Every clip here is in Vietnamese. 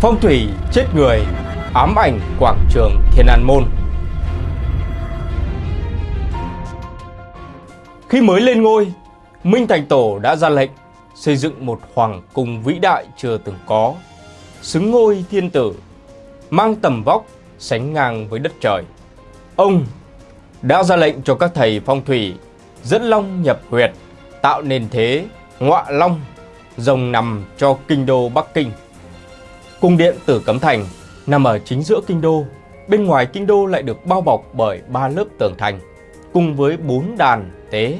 Phong thủy chết người, ám ảnh quảng trường Thiên An Môn. Khi mới lên ngôi, Minh Thành Tổ đã ra lệnh xây dựng một hoàng cung vĩ đại chưa từng có, xứng ngôi thiên tử, mang tầm vóc sánh ngang với đất trời. Ông đã ra lệnh cho các thầy phong thủy dẫn long nhập huyệt, tạo nền thế ngọa long, rồng nằm cho kinh đô Bắc Kinh. Cung điện Tử Cấm Thành nằm ở chính giữa kinh đô, bên ngoài kinh đô lại được bao bọc bởi ba lớp tường thành, cùng với bốn đàn tế,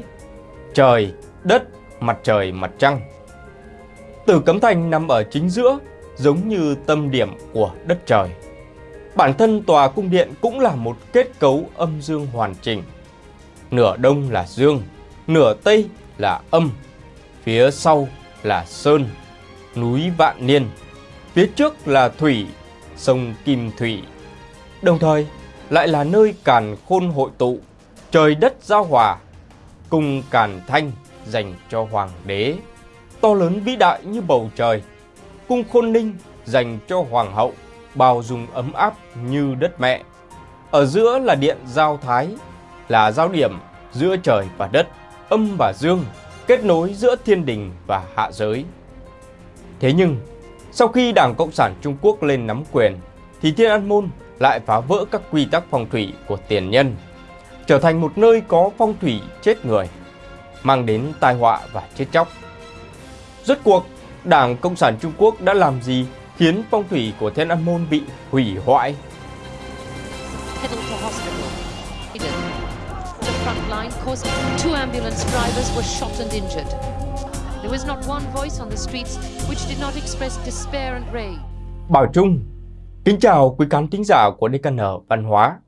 trời, đất, mặt trời, mặt trăng. Tử Cấm Thành nằm ở chính giữa, giống như tâm điểm của đất trời. Bản thân tòa cung điện cũng là một kết cấu âm dương hoàn chỉnh. Nửa đông là dương, nửa tây là âm, phía sau là sơn, núi vạn niên, phía trước là thủy, sông Kim Thủy. Đồng thời lại là nơi càn khôn hội tụ, trời đất giao hòa, cung càn thanh dành cho hoàng đế, to lớn vĩ đại như bầu trời, cung khôn ninh dành cho hoàng hậu, bao dung ấm áp như đất mẹ. Ở giữa là điện giao thái, là giao điểm giữa trời và đất, âm và dương, kết nối giữa thiên đình và hạ giới. Thế nhưng, sau khi Đảng Cộng sản Trung Quốc lên nắm quyền, thì Thiên An Môn lại phá vỡ các quy tắc phong thủy của tiền nhân, trở thành một nơi có phong thủy chết người, mang đến tai họa và chết chóc. Rốt cuộc, Đảng Cộng sản Trung Quốc đã làm gì khiến phong thủy của Thiên An Môn bị hủy hoại? There was not one voice on the streets which did not express despair and rage. Bảo Trung, kính chào quý khán thính giả của DKN Văn hóa.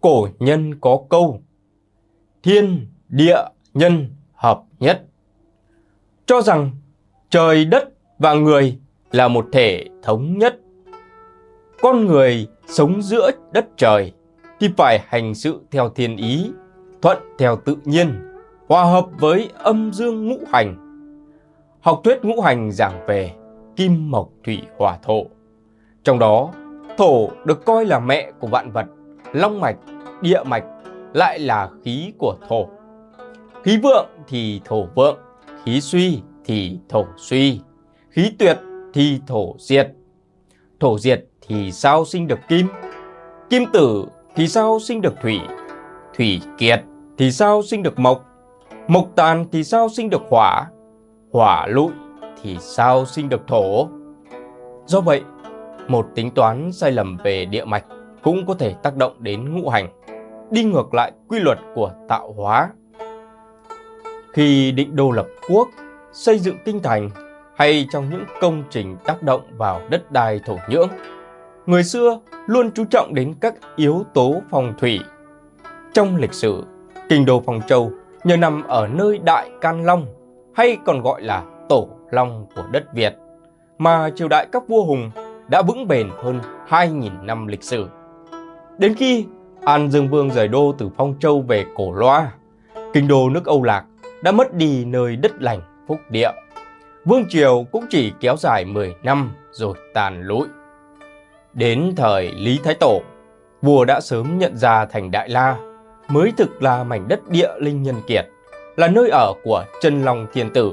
Cổ nhân có câu Thiên, địa, nhân hợp nhất. Cho rằng trời, đất và người là một thể thống nhất. Con người sống giữa đất trời thì phải hành sự theo thiên ý thuận theo tự nhiên, hòa hợp với âm dương ngũ hành. Học thuyết ngũ hành giảng về kim mộc thủy hỏa thổ. Trong đó, thổ được coi là mẹ của vạn vật, long mạch, địa mạch lại là khí của thổ. Khí vượng thì thổ vượng, khí suy thì thổ suy, khí tuyệt thì thổ diệt. Thổ diệt thì sao sinh được kim? Kim tử thì sao sinh được thủy? Thủy kiệt thì sao sinh được mộc? Mộc tàn thì sao sinh được hỏa? Hỏa lụi thì sao sinh được thổ? Do vậy, một tính toán sai lầm về địa mạch cũng có thể tác động đến ngũ hành, đi ngược lại quy luật của tạo hóa. Khi định đô lập quốc, xây dựng kinh thành hay trong những công trình tác động vào đất đai thổ nhưỡng, người xưa luôn chú trọng đến các yếu tố phong thủy. Trong lịch sử, Kinh đô Phong Châu nhờ nằm ở nơi Đại Can Long hay còn gọi là Tổ Long của đất Việt mà triều đại các vua Hùng đã vững bền hơn 2.000 năm lịch sử. Đến khi An Dương Vương rời đô từ Phong Châu về Cổ Loa, kinh đô nước Âu Lạc đã mất đi nơi đất lành phúc địa. Vương triều cũng chỉ kéo dài 10 năm rồi tàn lụi. Đến thời Lý Thái Tổ, vua đã sớm nhận ra thành Đại La mới thực là mảnh đất địa linh nhân kiệt, là nơi ở của chân long thiên tử.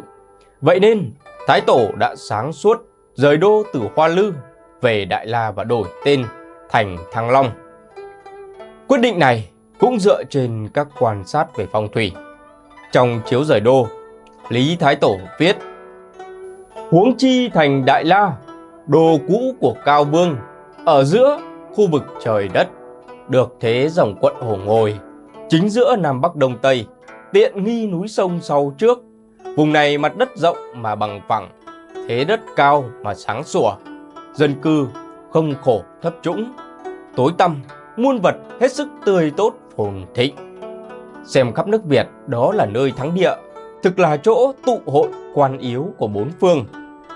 Vậy nên, Thái Tổ đã sáng suốt rời đô từ Hoa Lư về Đại La và đổi tên thành Thăng Long. Quyết định này cũng dựa trên các quan sát về phong thủy. Trong chiếu rời đô, Lý Thái Tổ viết Huống chi thành Đại La, đô cũ của Cao Vương, ở giữa khu vực trời đất, được thế dòng quận Hồ Ngồi chính giữa Nam Bắc Đông Tây, tiện nghi núi sông sau trước. Vùng này mặt đất rộng mà bằng phẳng, thế đất cao mà sáng sủa, dân cư không khổ thấp trũng, tối tăm, muôn vật hết sức tươi tốt phồn thịnh. Xem khắp nước Việt đó là nơi thắng địa, thực là chỗ tụ hội quan yếu của bốn phương,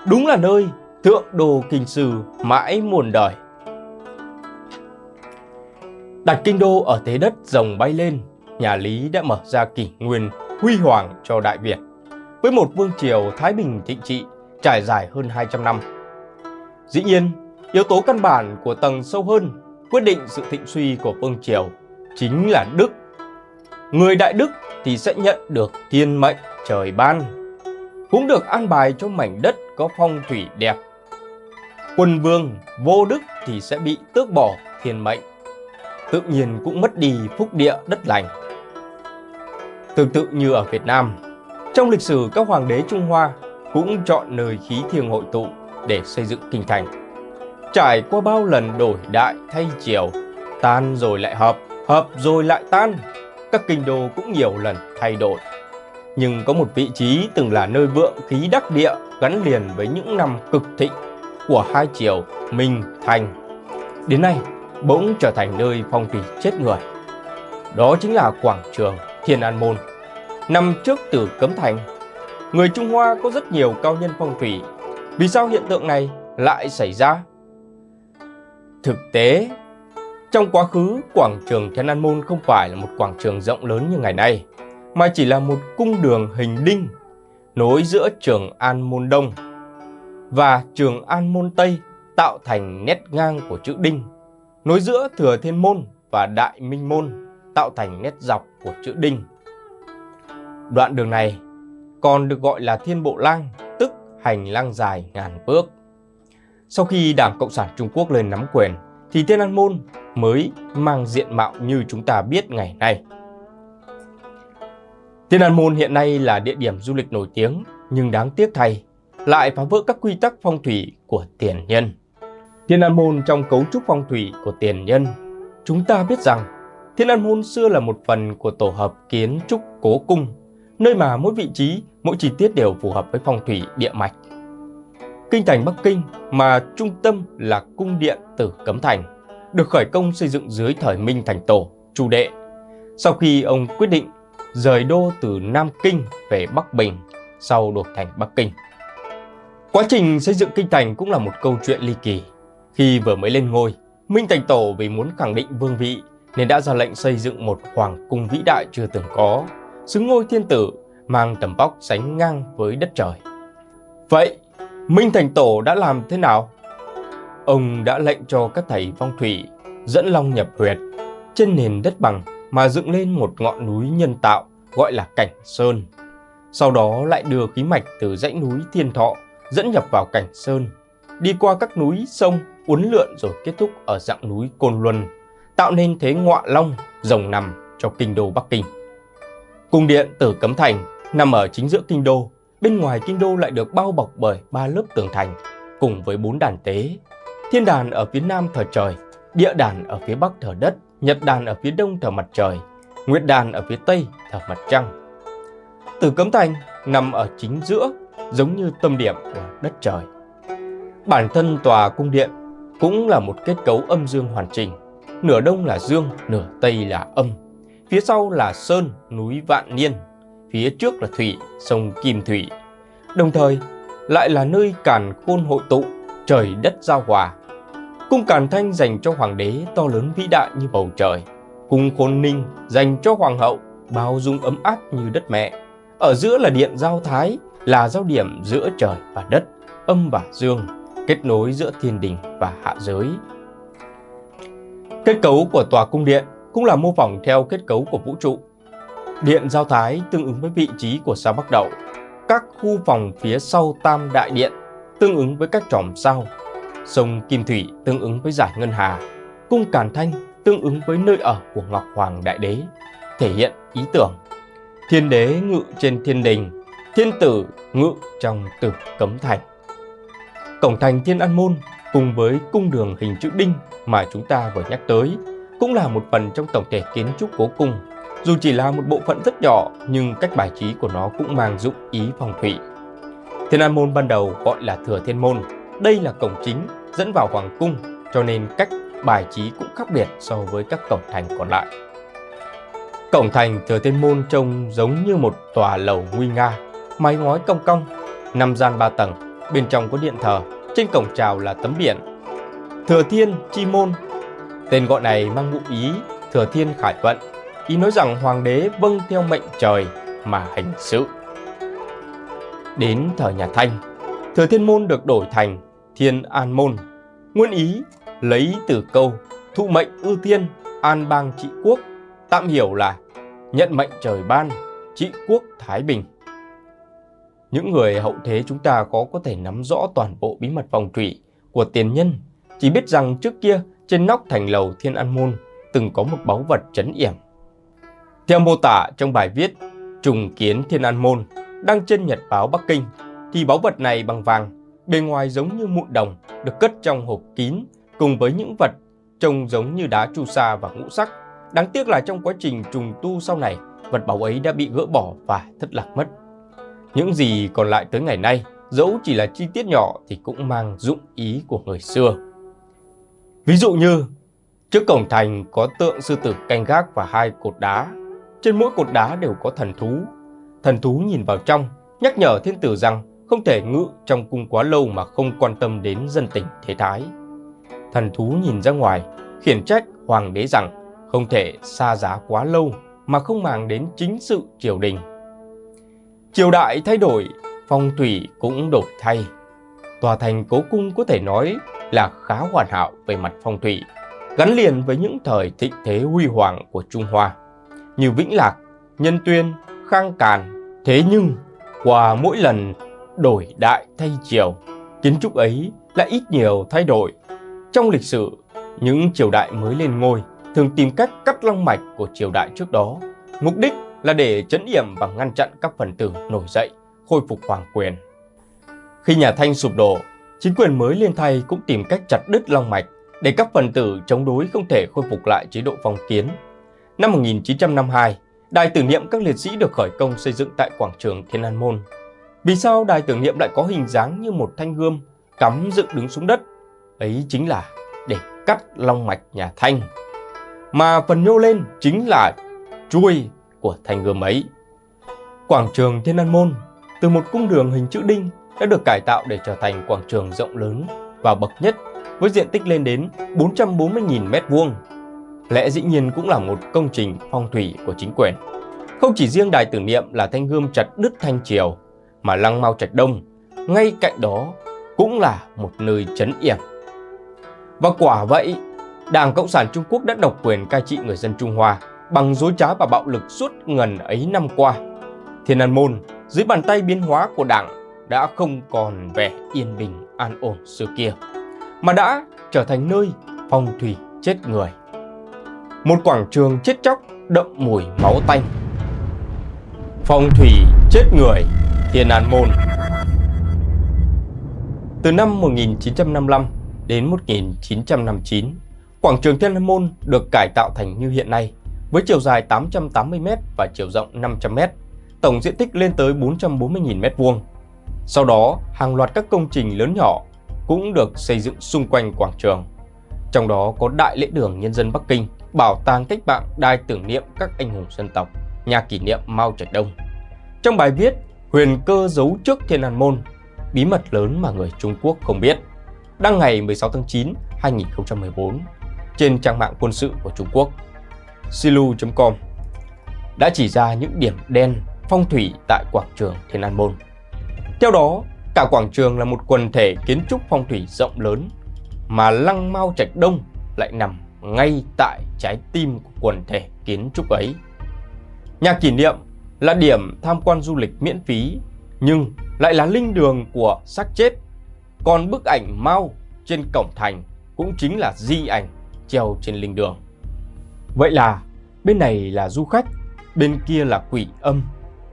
đúng là nơi thượng đồ kinh sư mãi muôn đời. Đặt kinh đô ở thế đất rồng bay lên, nhà Lý đã mở ra kỷ nguyên huy hoàng cho Đại Việt. Với một vương triều Thái Bình thịnh trị trải dài hơn 200 năm. Dĩ nhiên, yếu tố căn bản của tầng sâu hơn quyết định sự thịnh suy của vương triều chính là đức. Người đại đức thì sẽ nhận được thiên mệnh trời ban, cũng được an bài cho mảnh đất có phong thủy đẹp. Quân vương vô đức thì sẽ bị tước bỏ thiên mệnh, tự nhiên cũng mất đi phúc địa đất lành. Tương tự như ở Việt Nam, trong lịch sử các hoàng đế Trung Hoa cũng chọn nơi khí thiêng hội tụ để xây dựng kinh thành. Trải qua bao lần đổi đại thay chiều, tan rồi lại hợp, hợp rồi lại tan, các kinh đô cũng nhiều lần thay đổi. Nhưng có một vị trí từng là nơi vượng khí đắc địa gắn liền với những năm cực thịnh của hai triều Minh Thành. Đến nay, bỗng trở thành nơi phong thủy chết người. Đó chính là quảng trường Thiên An Môn, nằm trước tử Cấm Thành. Người Trung Hoa có rất nhiều cao nhân phong thủy. Vì sao hiện tượng này lại xảy ra? Thực tế, trong quá khứ, quảng trường Thiên An Môn không phải là một quảng trường rộng lớn như ngày nay, mà chỉ là một cung đường hình đinh nối giữa trường An Môn Đông và trường An Môn Tây tạo thành nét ngang của chữ đinh, nối giữa Thừa Thiên Môn và Đại Minh Môn tạo thành nét dọc của chữ đinh. Đoạn đường này còn được gọi là Thiên Bộ Lang, tức hành lang dài ngàn bước. Sau khi Đảng Cộng sản Trung Quốc lên nắm quyền, thì Thiên An Môn mới mang diện mạo như chúng ta biết ngày nay. Thiên An Môn hiện nay là địa điểm du lịch nổi tiếng, nhưng đáng tiếc thay, lại phá vỡ các quy tắc phong thủy của tiền nhân. Thiên An Môn trong cấu trúc phong thủy của tiền nhân, chúng ta biết rằng Thiên An Môn xưa là một phần của tổ hợp kiến trúc cố cung, nơi mà mỗi vị trí, mỗi chi tiết đều phù hợp với phong thủy địa mạch. Kinh thành Bắc Kinh mà trung tâm là cung điện Tử Cấm Thành, được khởi công xây dựng dưới thời Minh Thành Tổ, Chu Đệ. Sau khi ông quyết định rời đô từ Nam Kinh về Bắc Bình, sau đột thành Bắc Kinh. Quá trình xây dựng kinh thành cũng là một câu chuyện ly kỳ. Khi vừa mới lên ngôi, Minh Thành Tổ vì muốn khẳng định vương vị nên đã ra lệnh xây dựng một hoàng cung vĩ đại chưa từng có, xứng ngôi thiên tử, mang tầm vóc sánh ngang với đất trời. Vậy, Minh Thành Tổ đã làm thế nào? Ông đã lệnh cho các thầy phong thủy dẫn long nhập huyệt trên nền đất bằng mà dựng lên một ngọn núi nhân tạo gọi là Cảnh Sơn. Sau đó lại đưa khí mạch từ dãy núi Thiên Thọ dẫn nhập vào Cảnh Sơn, đi qua các núi sông uốn lượn rồi kết thúc ở dạng núi Côn Luân, tạo nên thế ngọa long rồng nằm cho kinh đô Bắc Kinh. Cung điện Tử Cấm Thành nằm ở chính giữa kinh đô, bên ngoài kinh đô lại được bao bọc bởi ba lớp tường thành cùng với bốn đàn tế. Thiên đàn ở phía nam thờ trời, địa đàn ở phía bắc thờ đất, nhật đàn ở phía đông thờ mặt trời, nguyệt đàn ở phía tây thờ mặt trăng. Tử Cấm Thành nằm ở chính giữa, giống như tâm điểm của đất trời. Bản thân tòa cung điện cũng là một kết cấu âm dương hoàn chỉnh. Nửa đông là dương, nửa tây là âm. Phía sau là sơn, núi Vạn Niên. Phía trước là thủy, sông Kim Thủy. Đồng thời lại là nơi càn khôn hội tụ, trời đất giao hòa. Cung Càn Thanh dành cho hoàng đế to lớn vĩ đại như bầu trời. Cung Khôn Ninh dành cho hoàng hậu bao dung ấm áp như đất mẹ. Ở giữa là điện giao thái, là giao điểm giữa trời và đất, âm và dương, kết nối giữa thiên đình và hạ giới. Kết cấu của tòa cung điện cũng là mô phỏng theo kết cấu của vũ trụ. Điện giao thái tương ứng với vị trí của sao Bắc Đậu. Các khu phòng phía sau Tam Đại Điện tương ứng với các tròm sao. Sông Kim Thủy tương ứng với giải Ngân Hà. Cung Càn Thanh tương ứng với nơi ở của Ngọc Hoàng Đại Đế, thể hiện ý tưởng. Thiên đế ngự trên thiên đình, thiên tử ngự trong tử cấm thành. Cổng thành Thiên An Môn cùng với cung đường hình chữ đinh mà chúng ta vừa nhắc tới cũng là một phần trong tổng thể kiến trúc cố cung. Dù chỉ là một bộ phận rất nhỏ nhưng cách bài trí của nó cũng mang dụng ý phong thủy. Thiên An Môn ban đầu gọi là Thừa Thiên Môn. Đây là cổng chính dẫn vào Hoàng Cung cho nên cách bài trí cũng khác biệt so với các cổng thành còn lại. Cổng thành Thừa Thiên Môn trông giống như một tòa lầu nguy nga, mái ngói cong cong, năm gian ba tầng, bên trong có điện thờ, trên cổng chào là tấm biển. Thừa Thiên Chi Môn Tên gọi này mang ngụ ý Thừa Thiên Khải Vận, ý nói rằng hoàng đế vâng theo mệnh trời mà hành sự. Đến thời nhà Thanh, Thừa Thiên Môn được đổi thành Thiên An Môn. Nguyên ý lấy từ câu thụ mệnh ưu tiên, an bang trị quốc, tạm hiểu là nhận mệnh trời ban, trị quốc thái bình. Những người hậu thế chúng ta có có thể nắm rõ toàn bộ bí mật phong thủy của tiền nhân, chỉ biết rằng trước kia trên nóc thành lầu Thiên An Môn từng có một báu vật trấn yểm. Theo mô tả trong bài viết Trùng kiến Thiên An Môn đăng trên Nhật báo Bắc Kinh thì báu vật này bằng vàng, bề ngoài giống như mụn đồng được cất trong hộp kín cùng với những vật trông giống như đá chu sa và ngũ sắc. Đáng tiếc là trong quá trình trùng tu sau này, vật báu ấy đã bị gỡ bỏ và thất lạc mất. Những gì còn lại tới ngày nay, dẫu chỉ là chi tiết nhỏ thì cũng mang dụng ý của người xưa. Ví dụ như, trước cổng thành có tượng sư tử canh gác và hai cột đá. Trên mỗi cột đá đều có thần thú. Thần thú nhìn vào trong, nhắc nhở thiên tử rằng không thể ngự trong cung quá lâu mà không quan tâm đến dân tình thế thái. Thần thú nhìn ra ngoài, khiển trách hoàng đế rằng không thể xa giá quá lâu mà không màng đến chính sự triều đình. Triều đại thay đổi, phong thủy cũng đổi thay. Tòa thành cố cung có thể nói là khá hoàn hảo về mặt phong thủy, gắn liền với những thời thịnh thế huy hoàng của Trung Hoa, như Vĩnh Lạc, Nhân Tuyên, Khang Càn. Thế nhưng, qua mỗi lần đổi đại thay triều, kiến trúc ấy lại ít nhiều thay đổi. Trong lịch sử, những triều đại mới lên ngôi thường tìm cách cắt long mạch của triều đại trước đó, mục đích là để chấn yểm và ngăn chặn các phần tử nổi dậy, khôi phục hoàng quyền. Khi nhà Thanh sụp đổ, chính quyền mới lên thay cũng tìm cách chặt đứt long mạch để các phần tử chống đối không thể khôi phục lại chế độ phong kiến. Năm 1952, đài tưởng niệm các liệt sĩ được khởi công xây dựng tại quảng trường Thiên An Môn. Vì sao đài tưởng niệm lại có hình dáng như một thanh gươm cắm dựng đứng xuống đất? Ấy chính là để cắt long mạch nhà Thanh. Mà phần nhô lên chính là chuôi của thanh gươm ấy. Quảng trường Thiên An Môn từ một cung đường hình chữ đinh đã được cải tạo để trở thành quảng trường rộng lớn và bậc nhất với diện tích lên đến 440.000 m2. Lẽ dĩ nhiên cũng là một công trình phong thủy của chính quyền. Không chỉ riêng đài tưởng niệm là thanh gươm chặt đứt thanh triều, mà lăng mau Trạch Đông ngay cạnh đó cũng là một nơi trấn yểm. Và quả vậy, Đảng Cộng sản Trung Quốc đã độc quyền cai trị người dân Trung Hoa bằng dối trá và bạo lực suốt ngần ấy năm qua. Thiên An Môn dưới bàn tay biến hóa của Đảng đã không còn vẻ yên bình an ổn xưa kia, mà đã trở thành nơi phong thủy chết người. Một quảng trường chết chóc đậm mùi máu tanh. Phong thủy chết người, Thiên An Môn. Từ năm 1955 đến 1959, quảng trường Thiên An Môn được cải tạo thành như hiện nay với chiều dài 880m và chiều rộng 500m, tổng diện tích lên tới 440.000 m2. Sau đó, hàng loạt các công trình lớn nhỏ cũng được xây dựng xung quanh quảng trường. Trong đó có Đại lễ đường Nhân dân Bắc Kinh, Bảo tàng cách mạng đài tưởng niệm các anh hùng dân tộc, nhà kỷ niệm Mao Trạch Đông. Trong bài viết Huyền cơ giấu trước Thiên An Môn, bí mật lớn mà người Trung Quốc không biết, đăng ngày 16 tháng 9, 2014 trên trang mạng quân sự của Trung Quốc silu.com đã chỉ ra những điểm đen phong thủy tại quảng trường Thiên An Môn. Theo đó, cả quảng trường là một quần thể kiến trúc phong thủy rộng lớn mà Lăng Mao Trạch Đông lại nằm ngay tại trái tim của quần thể kiến trúc ấy. Nhà kỷ niệm là điểm tham quan du lịch miễn phí nhưng lại là linh đường của xác chết. Còn bức ảnh Mao trên cổng thành cũng chính là di ảnh treo trên linh đường. Vậy là bên này là du khách, bên kia là quỷ âm,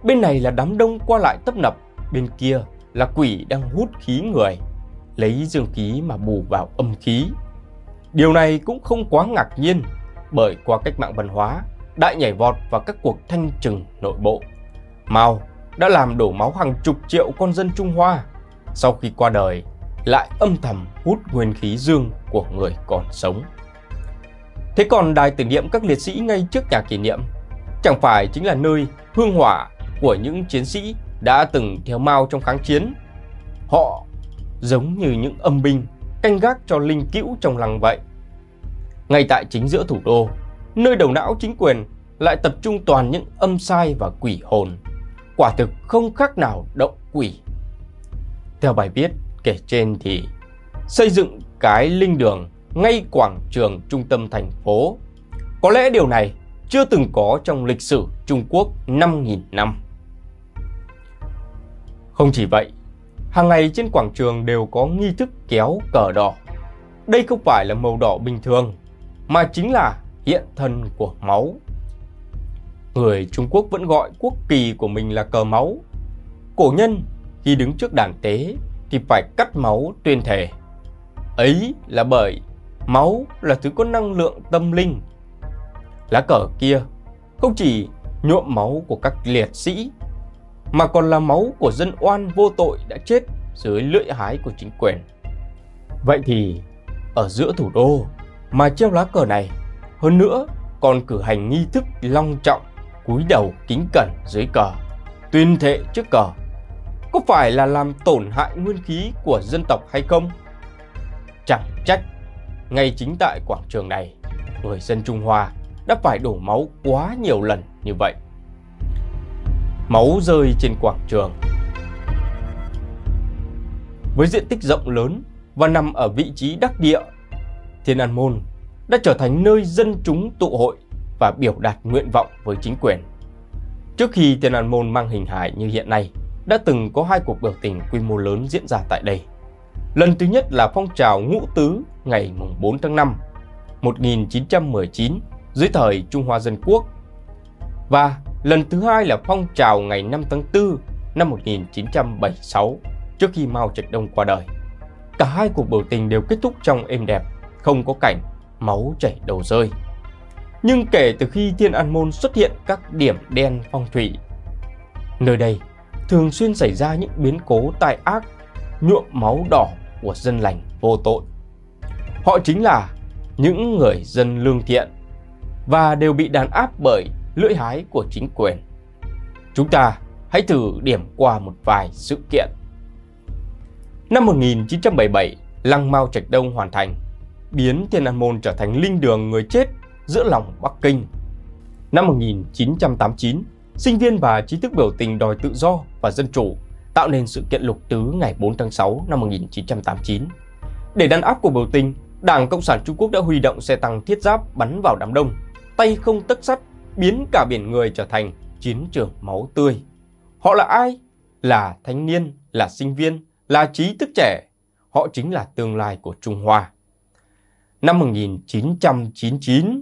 bên này là đám đông qua lại tấp nập, bên kia là quỷ đang hút khí người, lấy dương khí mà bù vào âm khí. Điều này cũng không quá ngạc nhiên bởi qua cách mạng văn hóa, đại nhảy vọt và các cuộc thanh trừng nội bộ. Mao đã làm đổ máu hàng chục triệu con dân Trung Hoa, sau khi qua đời lại âm thầm hút nguyên khí dương của người còn sống. Thế còn đài tưởng niệm các liệt sĩ ngay trước nhà kỷ niệm chẳng phải chính là nơi hương hỏa của những chiến sĩ đã từng theo Mao trong kháng chiến. Họ giống như những âm binh canh gác cho linh cữu trong lăng vậy. Ngay tại chính giữa thủ đô, nơi đầu não chính quyền lại tập trung toàn những âm sai và quỷ hồn. Quả thực không khác nào động quỷ. Theo bài viết kể trên thì xây dựng cái linh đường ngay quảng trường trung tâm thành phố. Có lẽ điều này chưa từng có trong lịch sử Trung Quốc 5.000 năm. Không chỉ vậy, hàng ngày trên quảng trường đều có nghi thức kéo cờ đỏ. Đây không phải là màu đỏ bình thường, mà chính là hiện thân của máu. Người Trung Quốc vẫn gọi quốc kỳ của mình là cờ máu. Cổ nhân khi đứng trước đàn tế thì phải cắt máu tuyên thể. Ấy là bởi máu là thứ có năng lượng tâm linh. Lá cờ kia không chỉ nhuộm máu của các liệt sĩ mà còn là máu của dân oan vô tội đã chết dưới lưỡi hái của chính quyền. Vậy thì ở giữa thủ đô mà treo lá cờ này, hơn nữa còn cử hành nghi thức long trọng cúi đầu kính cẩn dưới cờ, tuyên thệ trước cờ, có phải là làm tổn hại nguyên khí của dân tộc hay không? Chẳng trách, ngay chính tại quảng trường này, người dân Trung Hoa đã phải đổ máu quá nhiều lần như vậy. Máu rơi trên quảng trường. Với diện tích rộng lớn và nằm ở vị trí đắc địa, Thiên An Môn đã trở thành nơi dân chúng tụ hội và biểu đạt nguyện vọng với chính quyền. Trước khi Thiên An Môn mang hình hài như hiện nay, đã từng có hai cuộc biểu tình quy mô lớn diễn ra tại đây. Lần thứ nhất là phong trào ngũ tứ ngày 4 tháng 5 1919 dưới thời Trung Hoa Dân Quốc và lần thứ hai là phong trào ngày 5 tháng 4 năm 1976 trước khi Mao Trạch Đông qua đời. Cả hai cuộc biểu tình đều kết thúc trong êm đẹp, không có cảnh máu chảy đầu rơi. Nhưng kể từ khi Thiên An Môn xuất hiện các điểm đen phong thủy, nơi đây thường xuyên xảy ra những biến cố tai ác, nhuộm máu đỏ của dân lành vô tội. Họ chính là những người dân lương thiện và đều bị đàn áp bởi lưỡi hái của chính quyền. Chúng ta hãy thử điểm qua một vài sự kiện. Năm 1977, Lăng Mao Trạch Đông hoàn thành, biến Thiên An Môn trở thành linh đường người chết giữa lòng Bắc Kinh. Năm 1989, sinh viên và trí thức biểu tình đòi tự do và dân chủ tạo nên sự kiện lục tứ ngày 4 tháng 6 năm 1989. Để đàn áp cuộc biểu tình, Đảng Cộng sản Trung Quốc đã huy động xe tăng thiết giáp bắn vào đám đông, tay không tấc sắt, biến cả biển người trở thành chiến trường máu tươi. Họ là ai? Là thanh niên, là sinh viên, là trí thức trẻ. Họ chính là tương lai của Trung Hoa. Năm 1999,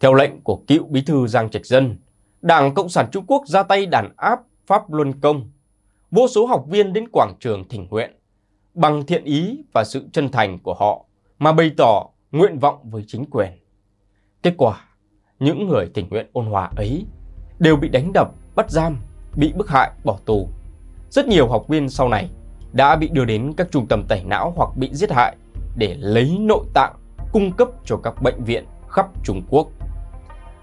theo lệnh của cựu bí thư Giang Trạch Dân, Đảng Cộng sản Trung Quốc ra tay đàn áp Pháp Luân Công. Vô số học viên đến quảng trường thỉnh nguyện, bằng thiện ý và sự chân thành của họ mà bày tỏ nguyện vọng với chính quyền. Kết quả, những người tình nguyện ôn hòa ấy đều bị đánh đập, bắt giam, bị bức hại, bỏ tù. Rất nhiều học viên sau này đã bị đưa đến các trung tâm tẩy não hoặc bị giết hại để lấy nội tạng cung cấp cho các bệnh viện khắp Trung Quốc.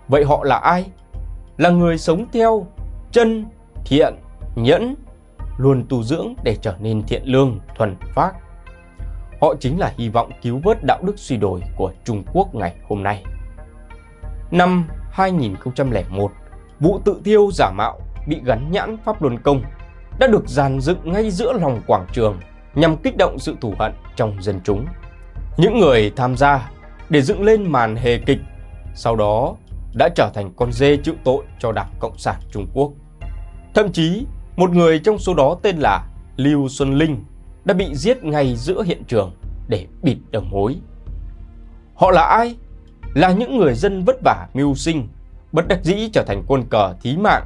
Vậy họ là ai? Là người sống theo chân, thiện, nhẫn, luôn tu dưỡng để trở nên thiện lương, thuần phác. Họ chính là hy vọng cứu vớt đạo đức suy đồi của Trung Quốc ngày hôm nay. Năm 2001, vụ tự thiêu giả mạo bị gắn nhãn Pháp Luân Công đã được dàn dựng ngay giữa lòng quảng trường nhằm kích động sự thù hận trong dân chúng. Những người tham gia để dựng lên màn hề kịch, sau đó đã trở thành con dê chịu tội cho Đảng Cộng sản Trung Quốc. Thậm chí, một người trong số đó tên là Lưu Xuân Linh đã bị giết ngay giữa hiện trường để bịt đầu mối. Họ là ai? Là những người dân vất vả mưu sinh, bất đắc dĩ trở thành quân cờ thí mạng,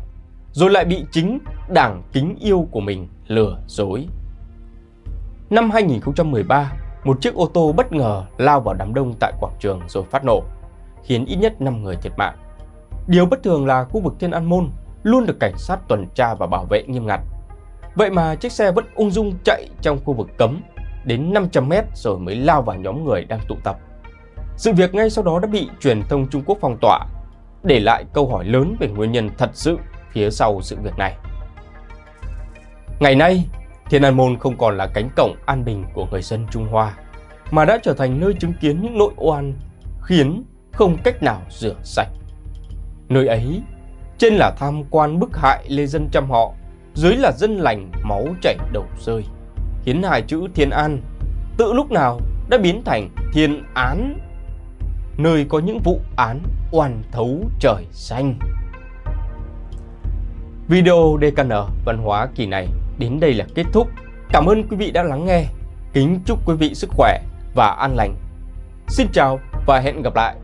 rồi lại bị chính đảng kính yêu của mình lừa dối. Năm 2013, một chiếc ô tô bất ngờ lao vào đám đông tại quảng trường rồi phát nổ, khiến ít nhất 5 người thiệt mạng. Điều bất thường là khu vực Thiên An Môn luôn được cảnh sát tuần tra và bảo vệ nghiêm ngặt. Vậy mà chiếc xe vẫn ung dung chạy trong khu vực cấm đến 500 mét rồi mới lao vào nhóm người đang tụ tập. Sự việc ngay sau đó đã bị truyền thông Trung Quốc phong tỏa, để lại câu hỏi lớn về nguyên nhân thật sự phía sau sự việc này. Ngày nay, Thiên An Môn không còn là cánh cổng an bình của người dân Trung Hoa, mà đã trở thành nơi chứng kiến những nội oan khiến không cách nào rửa sạch. Nơi ấy, trên là tham quan bức hại lê dân trăm họ, dưới là dân lành máu chảy đầu rơi, khiến hai chữ Thiên An tự lúc nào đã biến thành thiên án, nơi có những vụ án oan thấu trời xanh. Video DKN văn hóa kỳ này đến đây là kết thúc. Cảm ơn quý vị đã lắng nghe. Kính chúc quý vị sức khỏe và an lành. Xin chào và hẹn gặp lại.